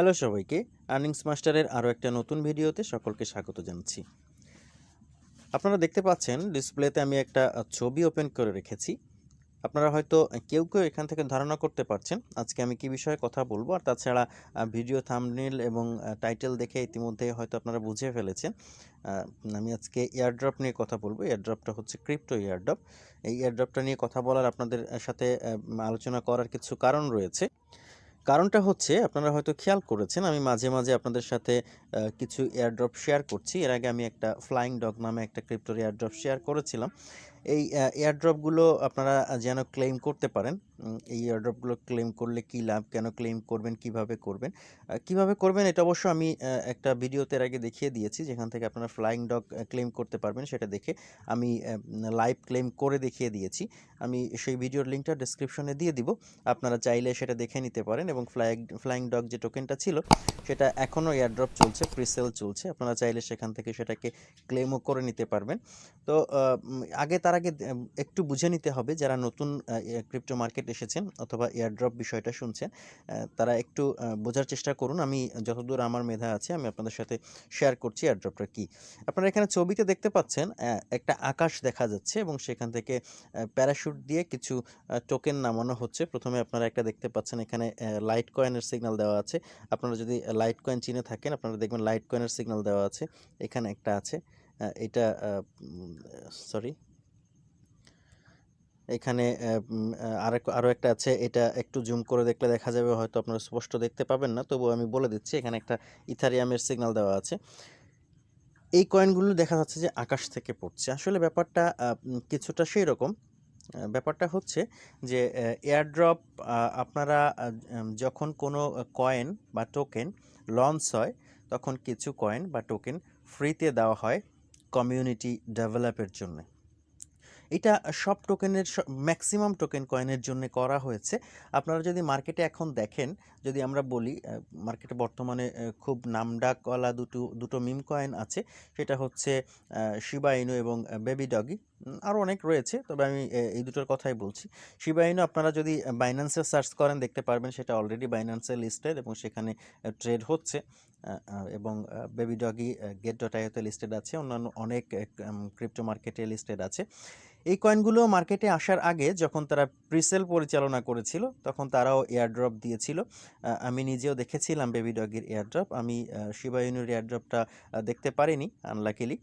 Hello সবাইকে earnings মাস্টারের আরও একটা নতুন ভিডিওতে সকলকে স্বাগত জানাচ্ছি। আপনারা দেখতে পাচ্ছেন ডিসপ্লেতে আমি একটা ছবি ওপেন করে রেখেছি। আপনারা হয়তো কেউ কেউ এখান থেকে ধারণা করতে পারছেন, আজকে আমি কি বিষয়ে কথা বলব, আর তাছাড়া ভিডিও থামনিল এবং টাইটেল দেখে ইতিমধ্যে হয়তো আপনারা বুঝে ফেলেছেন। আমি আজকে এয়ারড্রপ নিয়ে কথা বলব। এয়ারড্রপটা হচ্ছে ক্রিপ্টো এয়ারড্রপ এই এয়ারড্রপটা নিয়ে কথা বলার আপনাদের সাথে আলোচনা করার কিছু কারণ রয়েছে। কারণটা হচ্ছে, আপনারা হয়তো খেয়াল করেছেন, আমি মাঝে মাঝে আপনাদের সাথে কিছু এয়ারড্রপ শেয়ার করছি। এর আগে আমি একটা ফ্লাইং ডগ নামে একটা ক্রিপ্টোর এয়ারড্রপ শেয়ার করেছিলাম। এই এয়ারড্রপগুলো আপনারা যেন ক্লেম করতে পারেন এই এয়ারড্রপগুলো ক্লেম করলে কি লাভ, কেন ক্লেম করবেন, কীভাবে করবেন? কীভাবে করবেন এটা অবশ্য আমি একটা ভিডিওতে এর আগে দেখিয়ে দিয়েছি, যেখান থেকে আপনারা ফ্লাইং ডগ ক্লেম করতে পারবেন সেটা দেখে আমি লাইভ ক্লেম করে দেখিয়ে দিয়েছি। আমি সেই ভিডিওর লিঙ্কটা ডিসক্রিপশনে দিয়ে দিব, আপনারা চাইলে সেটা দেখে নিতে পারেন এবং ফ্লাইং ফ্লাইং ডগ যে টোকেনটা ছিল, সেটা এখনও এয়ারড্রপ চলছে প্রিসেল চলছে, আপনারা চাইলে সেখান থেকে সেটাকে ক্লেমও করে নিতে পারবেন। তো আগে তার আগে একটু বুঝে নিতে হবে, যারা নতুন ক্রিপ্টো মার্কেট এসেছেন অথবা এয়ারড্রপ বিষয়টা শুনছেন তারা একটু বোঝার চেষ্টা করুন। আমি যতদূর আমার মেধা আছে, আমি আপনাদের সাথে শেয়ার করছি এয়ারড্রপটা কি। আপনারা এখানে ছবিতে দেখতে পাচ্ছেন একটা আকাশ দেখা যাচ্ছে এবং সেখান থেকে প্যারাশুট দিয়ে কিছু টোকেন নামানো হচ্ছে। প্রথমে আপনারা একটা দেখতে পাচ্ছেন, এখানে লাইট কয়েনের সিগন্যাল দেওয়া আছে। আপনারা যদি লাইট কয়েন চিনে থাকেন, আপনারা দেখবেন লাইট কয়েনের সিগন্যাল দেওয়া আছে। এখানে একটা আছে। এটা সরি এখানে আরেক আরও একটা আছে, এটা একটু জুম করে দেখলে দেখা যাবে, হয়তো আপনারা স্পষ্ট দেখতে পাবেন না। তবুও আমি বলে দিচ্ছি, এখানে একটা ইথারিয়ামের সিগন্যাল দেওয়া আছে। এই কয়েনগুলো দেখা যাচ্ছে যে আকাশ থেকে পড়ছে। আসলে ব্যাপারটা কিছুটা সেই রকম ব্যাপারটা হচ্ছে যে এয়ারড্রপ আপনারা যখন কোনো কয়েন বা টোকেন লঞ্চ হয়, তখন কিছু কয়েন বা টোকেন ফ্রিতে দেওয়া হয় কমিউনিটি ডেভেলপের জন্য। এটা সব টোকেনের ম্যাক্সিমাম টোকেন কয়েনের জন্য করা হয়েছে। আপনারা যদি মার্কেটে এখন দেখেন, যদি আমরা বলি মার্কেটে বর্তমানে খুব নামডাকওয়ালা দুটো দুটো মিম কয়েন আছে। সেটা হচ্ছে শিবা ইনু এবং বেবি ডগি আরও অনেক রয়েছে, তবে আমি এই দুটোর কথাই বলছি। শিবা ইনু আপনারা যদি বাইন্যান্সে সার্চ করেন, দেখতে পারবেন, সেটা অলরেডি বাইন্যান্সে লিস্টেড এবং সেখানে ট্রেড হচ্ছে। এবং বেবি ডগি গেট ডট আইওতে লিস্টেড আছে। অন্যান্য অনেক ক্রিপ্টো মার্কেটে লিস্টেড আছে। এই কয়েনগুলো মার্কেটে আসার আগে যখন তারা প্রিসেল পরিচালনা করেছিল, তখন তারাও এয়ারড্রপ দিয়েছিল। আমি নিজেও দেখেছিলাম বেবি ডগের এয়ারড্রপ আমি শিবা ইউনির এয়ারড্রপটা দেখতে পারিনি আনলাকিলি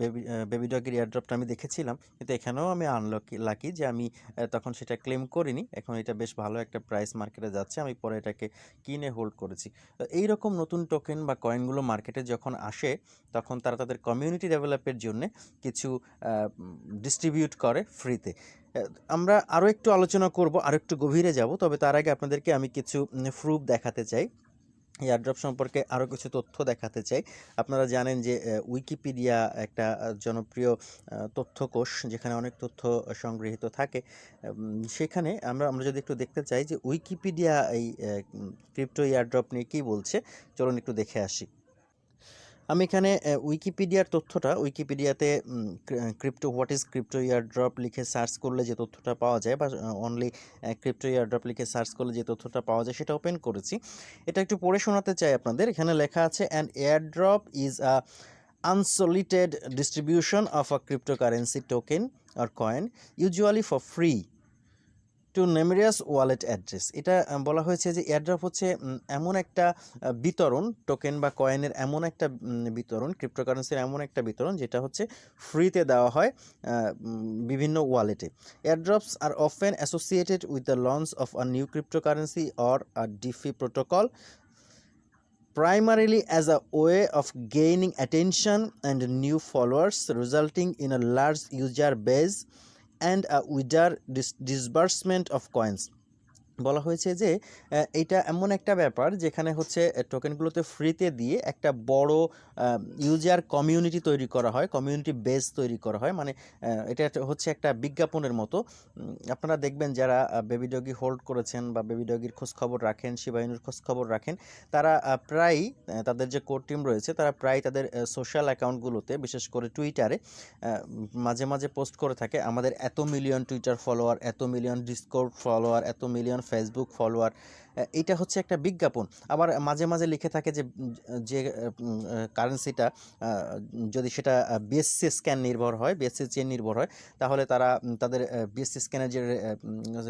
বেবি বেবি ডগের এয়ারড্রপটা আমি দেখেছিলাম। কিন্তু এখানেও আমি আনলকি লাকি যে আমি তখন সেটা ক্লেম করিনি। এখন এটা বেশ ভালো একটা প্রাইস মার্কেটে যাচ্ছে। আমি পরে এটাকে কিনে হোল্ড করেছি। তো এইরকম নতুন টোকেন বা কয়েনগুলো মার্কেটে যখন আসে, তখন তারা তাদের কমিউনিটি ডেভেলপের জন্য কিছু ডিস্ট্রিবিউট করে ফ্রিতে আমরা আরও একটু আলোচনা করব আরও একটু গভীরে যাব, তবে তার আগে আপনাদেরকে আমি কিছু প্রুফ দেখাতে চাই। এয়ারড্রপ সম্পর্কে আরও কিছু তথ্য দেখাতে চাই। আপনারা জানেন যে উইকিপিডিয়া একটা জনপ্রিয় তথ্যকোষ যেখানে অনেক তথ্য সংগৃহীত থাকে। সেখানে আমরা আমরা যদি একটু দেখতে চাই যে উইকিপিডিয়া এই ক্রিপ্টো এয়ারড্রপ নিয়ে কী বলছে, চলুন একটু দেখে আসি। আমি এখানে উইকিপিডিয়ার তথ্যটা উইকিপিডিয়াতে crypto what is crypto airdrop লিখে সার্চ করলে যে তথ্যটা পাওয়া যায় বা অনলি ক্রিপ্টো ইয়ারড্রপ লিখে সার্চ করলে যে তথ্যটা পাওয়া যায় সেটা ওপেন করেছি। এটা একটু পড়ে শোনাতে চাই আপনাদের। এখানে লেখা আছে an airdrop is a unsolicited distribution of a cryptocurrency token or coin usually for free to numerous wallet address এটা বলা হয়েছে যে এয়ারড্রপ হচ্ছে এমন একটা বিতরণ টোকেন বা কয়েনের এমন একটা বিতরণ ক্রিপ্টোকারেন্সির এমন একটা বিতরণ, যেটা হচ্ছে ফ্রিতে দেওয়া হয় বিভিন্ন ওয়ালেটে airdrops are often associated with the launch of a new cryptocurrency or a DeFi protocol primarily as a way of gaining attention and new followers, resulting in a large user base and a wider dis- disbursement of coins বলা হয়েছে যে এটা এমন একটা ব্যাপার যেখানে হচ্ছে টোকেনগুলোতে ফ্রিতে দিয়ে একটা বড় ইউজার কমিউনিটি তৈরি করা হয় কমিউনিটি বেস তৈরি করা হয়। মানে এটা হচ্ছে একটা বিজ্ঞাপনের মতো। আপনারা দেখবেন যারা বেবি ডগি হোল্ড করেছেন বা বেবি ডগির খোঁজখবর রাখেন শিবায়ুর খোঁজখবর রাখেন, তারা প্রায়ই তাদের যে কোর টিম রয়েছে, তারা প্রায় তাদের সোশ্যাল অ্যাকাউন্টগুলোতে বিশেষ করে টুইটারে মাঝে মাঝে পোস্ট করে থাকে, আমাদের এত মিলিয়ন টুইটার ফলোয়ার এত মিলিয়ন ডিসকোড ফলোয়ার এত মিলিয়ন ফেসবুক ফলোয়ার এটা হচ্ছে একটা বিজ্ঞাপন। আবার মাঝে মাঝে লিখে থাকে যে যে কারেন্সিটা যদি সেটা বিএসসি স্ক্যান নির্ভর হয় বিএসসি চেন নির্ভর হয়, তাহলে তারা তাদের বিএসসি স্ক্যানের যে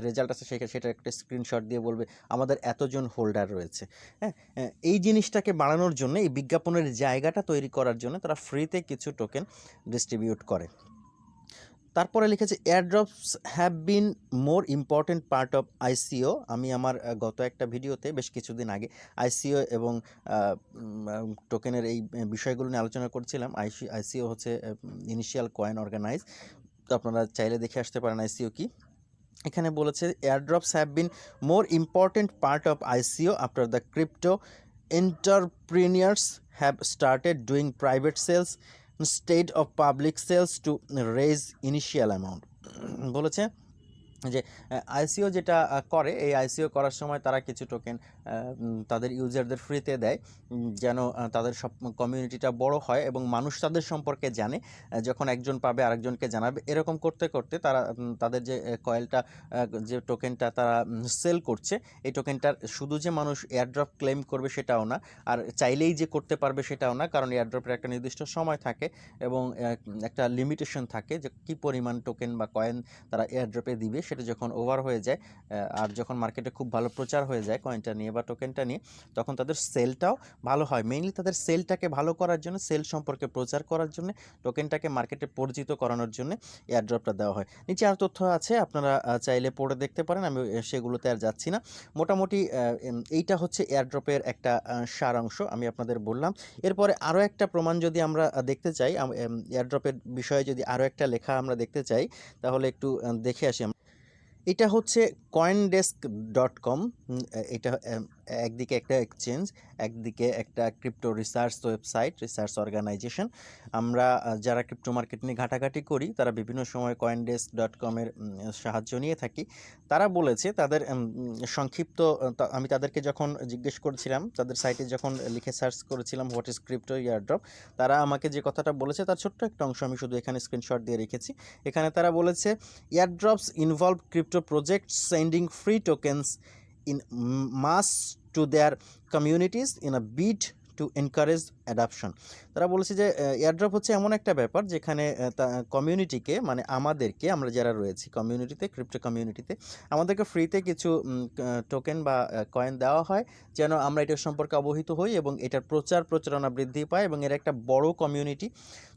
রেজাল্ট আছে সেটা সেটা একটা স্ক্রিনশট দিয়ে বলবে, আমাদের এতজন হোল্ডার রয়েছে। হ্যাঁ এই জিনিসটাকে বাড়ানোর জন্য, এই বিজ্ঞাপনের জায়গাটা তৈরি করার জন্য, তারা ফ্রিতে কিছু টোকেন ডিস্ট্রিবিউট করে। তারপরে লিখেছে airdrops have been more important part of ICO আমি আমার গত একটা ভিডিওতে বেশ কিছুদিন আগে আইসিও এবং টোকেনের এই বিষয়গুলো নিয়ে আলোচনা করছিলাম। আইসি আইসিও হচ্ছে ইনিশিয়াল কয়েন অর্গানাইজ তো আপনারা চাইলে দেখে আসতে পারেন আইসিও কি। এখানে বলেছে airdrops have been more important part of ICO after the crypto entrepreneurs have started doing private sales state of public sales to raise initial amount বলেছে যে আইসিও যেটা করে, এই আইসিও করার সময় তারা কিছু টোকেন তাদের ইউজারদের ফ্রিতে দেয় যেন তাদের সব কমিউনিটিটা বড় হয় এবং মানুষ তাদের সম্পর্কে জানে যখন একজন পাবে আরেকজনকে জানাবে। এরকম করতে করতে তারা তাদের যে কয়েলটা যে টোকেনটা তারা সেল করছে, এই টোকেনটার শুধু যে মানুষ এয়ারড্রপ ক্লেম করবে সেটাও না, আর চাইলেই যে করতে পারবে সেটাও না, কারণ এয়ারড্রপের একটা নির্দিষ্ট সময় থাকে এবং একটা লিমিটেশন থাকে যে কী পরিমাণ টোকেন বা কয়েন তারা এয়ারড্রপে দিবে, সেটা যখন ওভার হয়ে যায় আর যখন মার্কেটে খুব ভালো প্রচার হয়ে যায় কয়েনটা নিয়ে বা টোকেনটা নিয়ে, তখন তাদের সেলটাও ভালো হয়। মেইনলি তাদের সেলটাকে ভালো করার জন্য সেল সম্পর্কে প্রচার করার জন্য টোকেনটাকে মার্কেটে পরিচিত করানোর জন্য এয়ারড্রপটা দেওয়া হয়। নিচে আর তথ্য আছে, আপনারা চাইলে পড়ে দেখতে পারেন, আমি সেগুলোতে আর যাচ্ছি না। মোটামুটি এইটা হচ্ছে এয়ারড্রপের একটা সারাংশ, আমি আপনাদের বললাম। এরপরে আরও একটা প্রমাণ যদি আমরা দেখতে চাই এয়ারড্রপের বিষয়ে যদি আরও একটা লেখা আমরা দেখতে চাই, তাহলে একটু দেখে আসি। এটা হচ্ছে কয়েন ডেস্ক ডট কম এটা একদিকে একটা এক্সচেঞ্জ, একদিকে একটা crypto research website, research organization. আমরা যারা ক্রিপ্টো মার্কেট নিয়ে ঘাটাঘাটি করি, তারা বিভিন্ন সময় কয়েন ডেস্ক ডট কমের সাহায্য নিয়ে থাকি। তারা বলেছে তাদের সংক্ষিপ্ত আমি তাদেরকে যখন জিজ্ঞেস করেছিলাম, তাদের সাইটে যখন লিখে সার্চ করেছিলাম হোয়াট ইজ ক্রিপ্টো ইয়ারড্রপ তারা আমাকে যে কথাটা বলেছে, তার ছোট্ট একটা অংশ আমি শুধু এখানে স্ক্রিনশট দিয়ে রেখেছি। এখানে তারা বলেছে, airdrops involve crypto project sending free tokens in mass to their communities in a bid to encourage adoption. তারা বলেছে যে এয়ারড্রপ হচ্ছে এমন একটা ব্যাপার যেখানে কমিউনিটিকে মানে আমাদেরকে, আমরা যারা রয়েছি কমিউনিটিতে ক্রিপ্টো কমিউনিটিতে আমাদেরকে ফ্রিতে কিছু টোকেন বা কয়েন দেওয়া হয় যেন আমরা এটার সম্পর্কে অবহিত হই এবং এটার প্রচার প্রচারণা বৃদ্ধি পায় এবং এর একটা বড় কমিউনিটি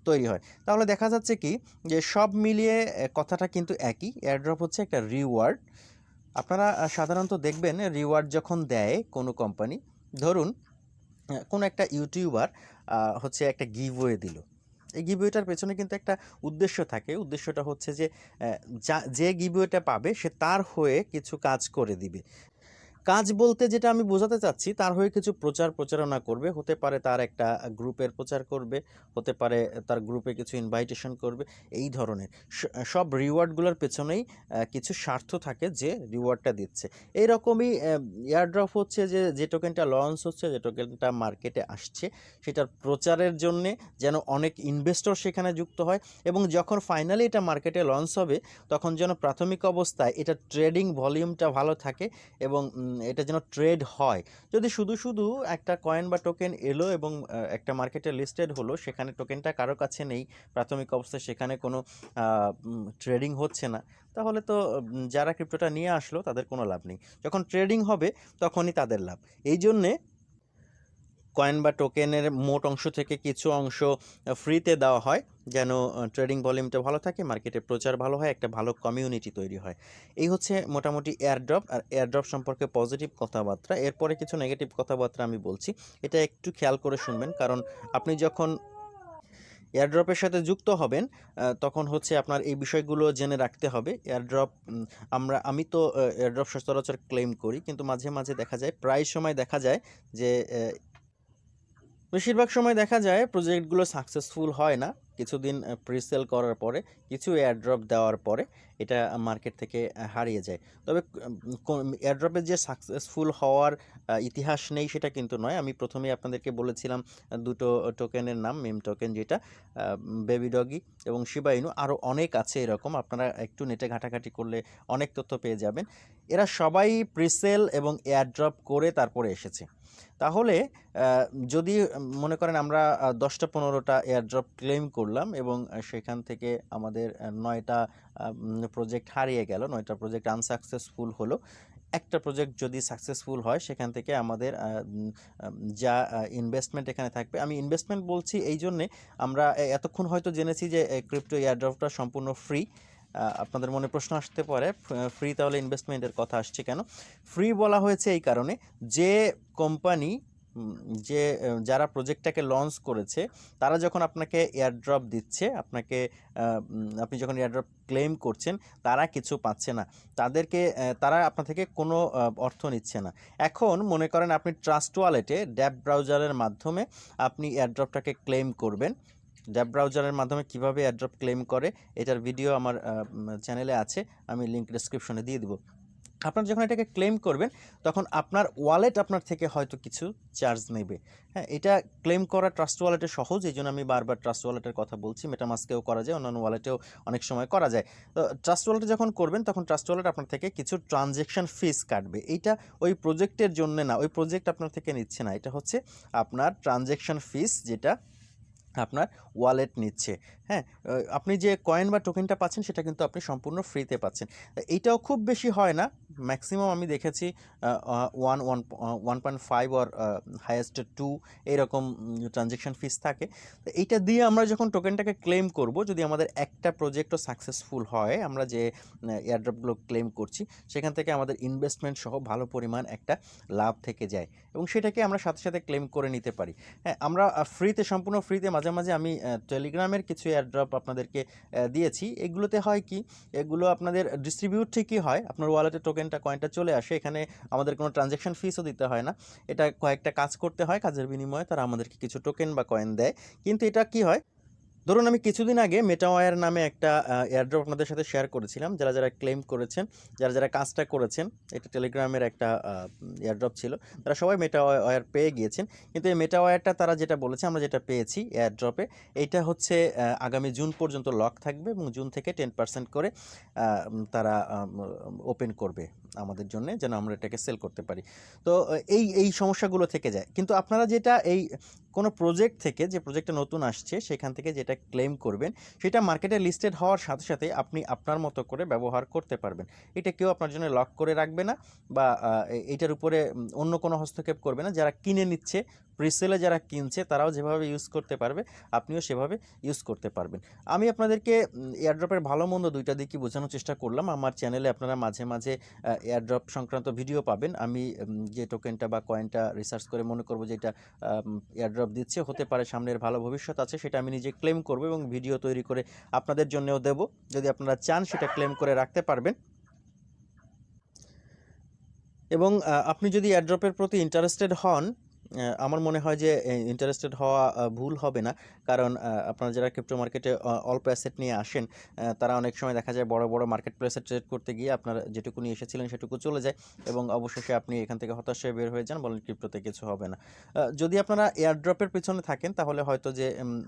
তৈরি হয়। তাহলে দেখা যাচ্ছে কি যে সব মিলিয়ে কথাটা কিন্তু একই। এয়ারড্রপ হচ্ছে একটা রিওয়ার্ড আপনারা সাধারণত দেখবেন রিওয়ার্ড যখন দেয় কোনো কোম্পানি ধরুন কোন একটা ইউটিউবার হচ্ছে একটা গিভওয়ে দিল। এই গিভওয়েটার পেছনে কিন্তু একটা উদ্দেশ্য থাকে। উদ্দেশ্যটা হচ্ছে যে যা, যে গিভওয়েটা পাবে, সে তার হয়ে কিছু কাজ করে দিবে। কাজ বলতে যেটা আমি বোঝাতে চাচ্ছি, তার হয়ে কিছু প্রচার প্রচারণা করবে। হতে পারে তার একটা গ্রুপের প্রচার করবে, হতে পারে তার গ্রুপে কিছু ইনভাইটেশন করবে, এই ধরনের। সব রিওয়ার্ডগুলোর পেছনেই কিছু স্বার্থ থাকে যে রিওয়ার্ডটা দিচ্ছে। এইরকমই এয়ারড্রপ হচ্ছে যে যে টোকেনটা লঞ্চ হচ্ছে, যে টোকেনটা মার্কেটে আসছে, সেটার প্রচারের জন্যে যেন অনেক ইনভেস্টর সেখানে যুক্ত হয় এবং যখন ফাইনালি এটা মার্কেটে লঞ্চ হবে, তখন যেন প্রাথমিক অবস্থায় এটা ট্রেডিং ভলিউমটা ভালো থাকে এবং এটা যেন ট্রেড হয়। যদি শুধু শুধু একটা কয়েন বা টোকেন এলো এবং একটা মার্কেটে লিস্টেড হলো, সেখানে টোকেনটা কারও কাছে নেই, প্রাথমিক অবস্থায় সেখানে কোনো ট্রেডিং হচ্ছে না, তাহলে তো যারা ক্রিপ্টোটা নিয়ে আসলো তাদের কোনো লাভ নেই। যখন ট্রেডিং হবে, তখনই তাদের লাভ। এই জন্যে কয়েন বা টোকেনের মোট অংশ থেকে কিছু অংশ ফ্রিতে দেওয়া হয়, যেন ট্রেডিং ভলিউমটা ভালো থাকে মার্কেটে প্রচার ভালো হয়, একটা ভালো কমিউনিটি তৈরি হয়। এই হচ্ছে মোটামুটি এয়ারড্রপ আর এয়ারড্রপ সম্পর্কে পজিটিভ কথাবার্তা। এরপরে কিছু নেগেটিভ কথাবার্তা আমি বলছি, এটা একটু খেয়াল করে শুনবেন, কারণ আপনি যখন এয়ারড্রপের সাথে যুক্ত হবেন তখন হচ্ছে আপনার এই বিষয়গুলো জেনে রাখতে হবে। এয়ারড্রপ আমরা, আমি তো এয়ারড্রপ সচরাচর ক্লেম করি, কিন্তু মাঝে মাঝে দেখা যায়, প্রায় সময় দেখা যায় যে বেশিরভাগ সময় দেখা যায় প্রজেক্টগুলো সাকসেসফুল হয় না। কিছুদিন প্রিসেল করার পরে, কিছু এয়ারড্রপ দেওয়ার পরে এটা মার্কেট থেকে হারিয়ে যায়। তবে এয়ারড্রপের যে সাকসেসফুল হওয়ার ইতিহাস নেই সেটা কিন্তু নয়। আমি প্রথমেই আপনাদেরকে বলেছিলাম দুটো টোকেনের নাম মেম টোকেন যেটা বেবি ডগি এবং শিবাইনু আরও অনেক আছে এরকম। আপনারা একটু নেটে ঘাটাঘাটি করলে অনেক তথ্য পেয়ে যাবেন। এরা সবাই প্রিসেল এবং এয়ারড্রপ করে তারপরে এসেছে। তাহলে যদি মনে করেন আমরা দশটা পনেরোটা এয়ারড্রপ ক্লেম করলাম এবং সেখান থেকে আমাদের নয়টা প্রজেক্ট হারিয়ে গেল, নয়টা প্রজেক্ট আনসাকসেসফুল হলো, একটা প্রজেক্ট যদি সাকসেসফুল হয়, সেখান থেকে আমাদের যা ইনভেস্টমেন্ট এখানে থাকবে। আমি ইনভেস্টমেন্ট বলছি এই জন্যে আমরা এতক্ষণ হয়তো জেনেছি যে ক্রিপ্টো এয়ারড্রপটা সম্পূর্ণ ফ্রি আপনাদের মনে প্রশ্ন আসতে পারে, ফ্রি তাহলে ইনভেস্টমেন্টের কথা আসছে কেন? ফ্রি বলা হয়েছে এই কারণে যে কোম্পানি যে যারা প্রজেক্টটাকে লঞ্চ করেছে, তারা যখন আপনাকে এয়ারড্রপ দিচ্ছে, আপনাকে আপনি যখন এয়ারড্রপ ক্লেম করছেন, তারা কিছু পাচ্ছে না। তাদেরকে তারা আপনার থেকে কোনো অর্থ নিচ্ছে না। এখন মনে করেন আপনি ট্রাস্ট ওয়ালেটে ড্যাব ব্রাউজারের মাধ্যমে আপনি এয়ারড্রপটাকে ক্লেম করবেন। ড্যাব ব্রাউজারের মাধ্যমে কীভাবে এয়ারড্রপ ক্লেম করে, এটার ভিডিও আমার চ্যানেলে আছে, আমি লিঙ্ক ডেসক্রিপশনে দিয়ে দিব। আপনার যখন এটাকে ক্লেম করবেন, তখন আপনার ওয়ালেট আপনার থেকে হয়তো কিছু চার্জ নেবে। হ্যাঁ এটা ক্লেম করা ট্রাস্ট ওয়ালেটে সহজ, এই জন্য আমি বারবার ট্রাস্ট ওয়ালেটের কথা বলছি। মেটামাস্কেও করা যায়, অন্যান্য ওয়ালেটেও অনেক সময় করা যায়। তো ট্রাস্ট ওয়ালেটে যখন করবেন, তখন ট্রাস্ট ওয়ালেট আপনার থেকে কিছু ট্রানজেকশন ফিস কাটবে। এইটা ওই প্রজেক্টের জন্য না, ওই প্রজেক্ট আপনার থেকে নিচ্ছে না। এটা হচ্ছে আপনার ট্রানজেকশন ফিস যেটা আপনার ওয়ালেট নিচ্ছে। হ্যাঁ আপনি যে কয়েন বা টোকেনটা পাচ্ছেন, সেটা কিন্তু আপনি সম্পূর্ণ ফ্রিতে পাচ্ছেন। এইটাও খুব বেশি হয় না। ম্যাক্সিমাম আমি দেখেছি one one one point five আর হায়েস্ট টু এইরকম ট্রানজেকশন ফিস থাকে। তো এইটা দিয়ে আমরা যখন টোকেনটাকে ক্লেম করব, যদি আমাদের একটা প্রজেক্টও সাকসেসফুল হয়, আমরা যে এয়ারড্রপগুলো ক্লেম করছি, সেখান থেকে আমাদের ইনভেস্টমেন্ট সহ ভালো পরিমাণ একটা লাভ থেকে যায়। এবং সেটাকে আমরা সাথে সাথে ক্লেম করে নিতে পারি। হ্যাঁ আমরা ফ্রিতে সম্পূর্ণ ফ্রিতে মাঝে মাঝে মাঝে আমি টেলিগ্রামের কিছু এয়ারড্রপ আপনাদেরকে দিয়েছি। এগুলোতে হয় কি, এগুলো আপনাদের ডিস্ট্রিবিউট ঠিকই হয়। আপনার ওয়ালেটে টোকেনটা কয়েনটা চলে আসে। এখানে আমাদের কোনো ট্রানজ্যাকশন ফিসও দিতে হয় না। এটা কয়েকটা কাজ করতে হয়। কাজের বিনিময়ে তারা আমাদেরকে কিছু টোকেন বা কয়েন দেয়। কিন্তু এটা কি হয় ধরুন আমি কিছুদিন আগে মেটাওয়ার নামে একটা এয়ারড্রপ আপনাদের সাথে শেয়ার করেছিলাম, যারা যারা ক্লেম করেছেন, যারা যারা কাজটা করেছেন, এটা টেলিগ্রামের একটা এয়ারড্রপ ছিল, তারা সবাই মেটাওয়ার পেয়ে গিয়েছেন। কিন্তু এই মেটাওয়ারটা তারা যেটা বলেছে, আমরা যেটা পেয়েছি এয়ারড্রপে এইটা হচ্ছে আগামী জুন পর্যন্ত লক থাকবে এবং জুন থেকে টেন পার্সেন্ট করে তারা ওপেন করবে। আমাদের জন্য যেন আমরা এটাকে সেল করতে পারি। তো, এই এই সমস্যাগুলো থেকে যায়। কিন্তু আপনারা যেটা এই কোনো প্রজেক্ট থেকে, যে প্রজেক্টটা নতুন আসছে, সেখান থেকে যেটা ক্লেম করবেন, সেটা মার্কেটে লিস্টেড হওয়ার সাথে সাথে আপনি আপনার মতো করে ব্যবহার করতে পারবেন। এটা কেউ আপনার জন্য লক করে রাখবে না বা এটার উপরে অন্য কোনো হস্তক্ষেপ করবে না। যারা কিনে নিচ্ছে প্রিসেলে যারা কিনছে, তারাও যেভাবে ইউজ করতে পারবে, আপনিও সেভাবে ইউজ করতে পারবেন। আমি আপনাদেরকে এয়ারড্রপের ভালো মন্দ দুইটা দিকই বোঝানোর চেষ্টা করলাম। আমার চ্যানেলে আপনারা মাঝে মাঝে এয়ারড্রপ সংক্রান্ত ভিডিও পাবেন। আমি যে টোকেনটা বা কয়েনটা রিসার্চ করে মনে করব যে এটা এয়ারড্রপ দিচ্ছে, হতে পারে সামনের ভালো ভবিষ্যৎ আছে, সেটা আমি নিজে ক্লেম করব এবং ভিডিও তৈরি করে আপনাদের জন্যও দেব। যদি আপনারা চান, সেটা ক্লেম করে রাখতে পারবেন। এবং আপনি যদি এয়ারড্রপের প্রতি ইন্টারেস্টেড হন আমার মনে হয় যে ইন্টারেস্টেড হওয়া ভুল হবে না। কারণ আপনারা যারা ক্রিপ্টো মার্কেটে অল্প অ্যাসেট নিয়ে আসেন তারা অনেক সময় দেখা যায় বড় বড় মার্কেট প্লেসে ট্রেড করতে গিয়ে আপনার যেটুকু নিয়ে এসেছিলেন সেটুকু চলে যায় এবং অবশেষে আপনি এখান থেকে হতাশ হয়ে বের হয়ে যান, বলেন ক্রিপ্টোতে কিছু হবে না। যদি আপনারা এয়ারড্রপের পিছনে থাকেন, তাহলে হয়তো যে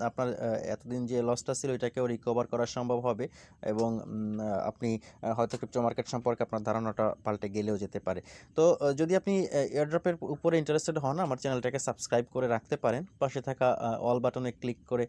আপনার এতদিন যে লসটা ছিল, এটাকেও রিকভার করা সম্ভব হবে এবং আপনি হয়তো ক্রিপ্টো মার্কেট সম্পর্কে আপনার ধারণাটা পাল্টে গেলেও যেতে পারে। তো যদি আপনি এয়ারড্রপের উপরে ইন্টারেস্টেড হন, আমার চ্যানেলটাকে সাবস্ক্রাইব করে রাখতে পারেন। পাশে থাকা অল বাটনে ক্লিক করে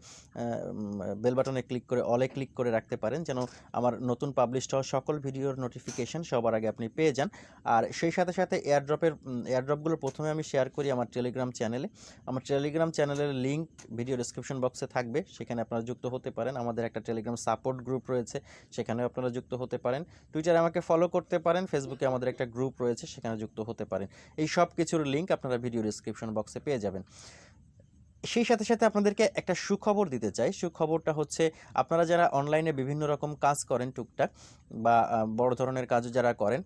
বেল বাটনে ক্লিক করে অলে ক্লিক করে রাখতে পারেন যেন আমার নতুন পাবলিশ হওয়া সকল ভিডিওর নোটিফিকেশন সবার আগে আপনি পেয়ে যান। আর সেই সাথে সাথে এয়ারড্রপের এয়ারড্রপগুলো প্রথমে আমি শেয়ার করি আমার টেলিগ্রাম চ্যানেলে আমার টেলিগ্রাম চ্যানেলের লিঙ্ক ভিডিও ডিসক্রিপশন বক্সে থাকবে। সেখানে আপনারা যুক্ত হতে পারেন। আমাদের একটা টেলিগ্রাম সাপোর্ট গ্রুপ রয়েছে, সেখানেও আপনারা যুক্ত হতে পারেন। টুইটারে আমাকে ফলো করতে পারেন ফেসবুকে আমাদের একটা গ্রুপ রয়েছে, সেখানে যুক্ত হতে পারেন। এই সব কিছুর লিঙ্ক আপনারা ভিডিও ডিসক্রিপশন বক্সে পেয়ে যাবেন। সেই সাথে সাথে আপনাদেরকে একটা সুখবর দিতে চাই। সুখবরটা হচ্ছে, আপনারা যারা অনলাইনে বিভিন্ন রকম কাজ করেন টুকটাক বা বড় ধরনের কাজও যারা করেন,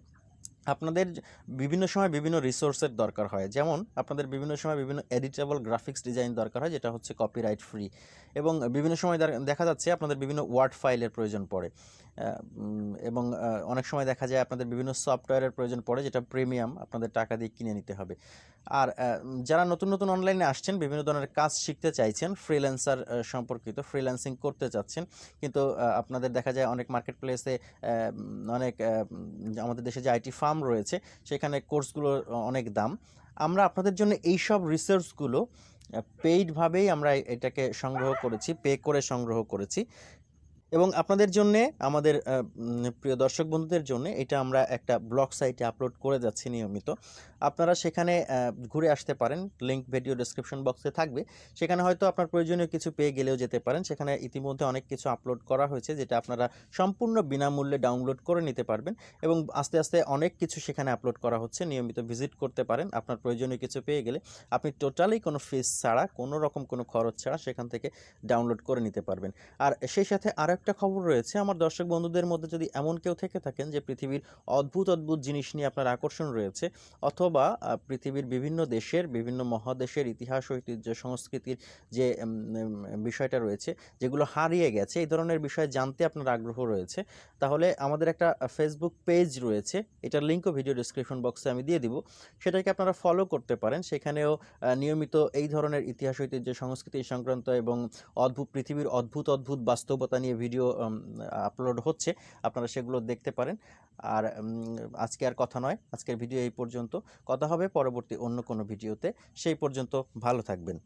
আপনাদের বিভিন্ন সময় বিভিন্ন রিসোর্সের দরকার হয়। যেমন, আপনাদের বিভিন্ন সময় বিভিন্ন এডিটেবল গ্রাফিক্স ডিজাইন দরকার হয়, যেটা হচ্ছে কপিরাইট ফ্রি এবং বিভিন্ন সময় দেখা- যাচ্ছে, আপনাদের বিভিন্ন ওয়ার্ড ফাইলের প্রয়োজন পড়ে। এবং অনেক সময় দেখা যায় আপনাদের বিভিন্ন সফটওয়্যারের প্রয়োজন পড়ে যেটা প্রিমিয়াম আপনাদের টাকা দিয়ে কিনে নিতে হবে। আর যারা নতুন নতুন অনলাইনে আসছেন, বিভিন্ন ধরনের কাজ শিখতে চাইছেন ফ্রিল্যান্সার সম্পর্কিত ফ্রিল্যান্সিং করতে চাচ্ছেন, কিন্তু আপনাদের দেখা যায় অনেক মার্কেট প্লেসে অনেক আমাদের দেশে যে আইটি ফার্ম রয়েছে, সেখানে কোর্সগুলোর অনেক দাম। আমরা আপনাদের জন্য এই সব রিসার্চগুলো পেইডভাবেই আমরা এটাকে সংগ্রহ করেছি পে করে সংগ্রহ করেছি। এবং আপনাদের জন্যে, আমাদের প্রিয় দর্শক বন্ধুদের জন্য এটা আমরা একটা ব্লগ সাইটে আপলোড করে যাচ্ছি নিয়মিত। আপনারা সেখানে ঘুরে আসতে পারেন। লিঙ্ক ভিডিও ডেসক্রিপশন বক্সে থাকবে। সেখানে হয়তো আপনার প্রয়োজনীয় কিছু পেয়ে গেলেও যেতে পারেন। সেখানে ইতিমধ্যে অনেক কিছু আপলোড করা হয়েছে যেটা আপনারা সম্পূর্ণ বিনামূল্যে ডাউনলোড করে নিতে পারবেন এবং আস্তে আস্তে অনেক কিছু সেখানে আপলোড করা হচ্ছে। নিয়মিত ভিজিট করতে পারেন। আপনার প্রয়োজনীয় কিছু পেয়ে গেলে আপনি টোটালি কোনো ফিস ছাড়া, কোনো রকম কোনো খরচ ছাড়া সেখান থেকে ডাউনলোড করে নিতে পারবেন। আর সেই সাথে আরও একটা খবর রয়েছে। আমার দর্শক বন্ধুদের মধ্যে যদি এমন কেউ থেকে থাকেন যে পৃথিবীর অদ্ভুত অদ্ভুত জিনিস নিয়ে আপনার আকর্ষণ রয়েছে, অথবা পৃথিবীর বিভিন্ন দেশের, বিভিন্ন মহাদেশের ইতিহাস, ঐতিহ্য, সংস্কৃতির যে বিষয়টা রয়েছে, যেগুলো হারিয়ে গেছে, এই ধরনের বিষয় জানতে আপনার আগ্রহ রয়েছে, তাহলে আমাদের একটা ফেসবুক পেজ রয়েছে, এটার লিঙ্কও ভিডিও ডিসক্রিপশন বক্সে আমি দিয়ে দিব। সেটাকে আপনারা ফলো করতে পারেন। সেখানেও নিয়মিত এই ধরনের ইতিহাস, ঐতিহ্য, সংস্কৃতি সংক্রান্ত এবং অদ্ভুত, পৃথিবীর অদ্ভুত অদ্ভুত বাস্তবতা নিয়ে ভিডিও আপলোড হচ্ছে, আপনারা সেগুলো দেখতে পারেন। আর আজকে আর কথা নয়, আজকের ভিডিও এই পর্যন্ত। কথা হবে পরবর্তী অন্য কোনো ভিডিওতে। সেই পর্যন্ত ভালো থাকবেন।